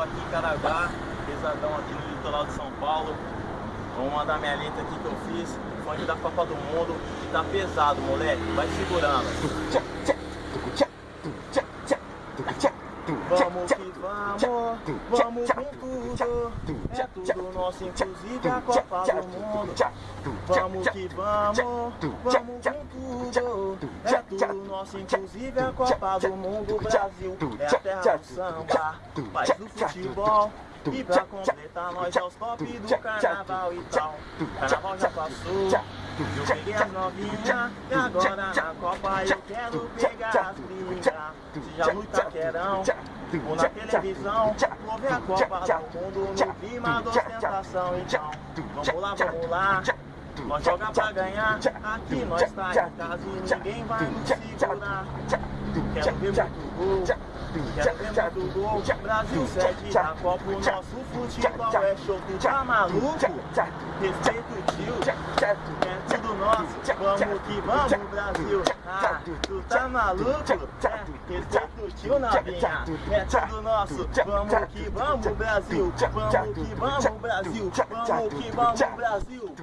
tô aqui em Caraguá, pesadão aqui no litoral de São Paulo. Vou mandar minha letra aqui que eu fiz, funk da Copa do Mundo, que tá pesado, moleque, vai segurando. Vamos que vamos, vamos é tudo nosso, inclusive a Copa do Mundo. Vamos que vamos, vamos com tudo, é tudo nosso, inclusive a Copa do Mundo. Brasil é a terra do samba, país do futebol. E pra completar, nós é os top do carnaval e tal. Carnaval já passou, eu peguei as novinhas. E agora na Copa eu quero pegar as brigas. Seja no Itaquerão ou na televisão. Vou ver a Copa do Mundo no clima da ostentação. Então, vamos lá, vamos lá. Nós joga pra ganhar, aqui nós tá em casa e ninguém vai nos segurar. Quero ver muito gol, quero ver muito gol. Brasil sede a Copa, o nosso futebol é show. Tu tá maluco? Respeito o tio, é tudo nosso. Vamos que vamos, Brasil. Ah, tu tá maluco? É, respeito o tio, novinha. É tudo nosso. Vamos que vamos, Brasil. Vamos que vamos, Brasil. Vamos que vamos, Brasil.